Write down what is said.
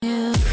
Yeah.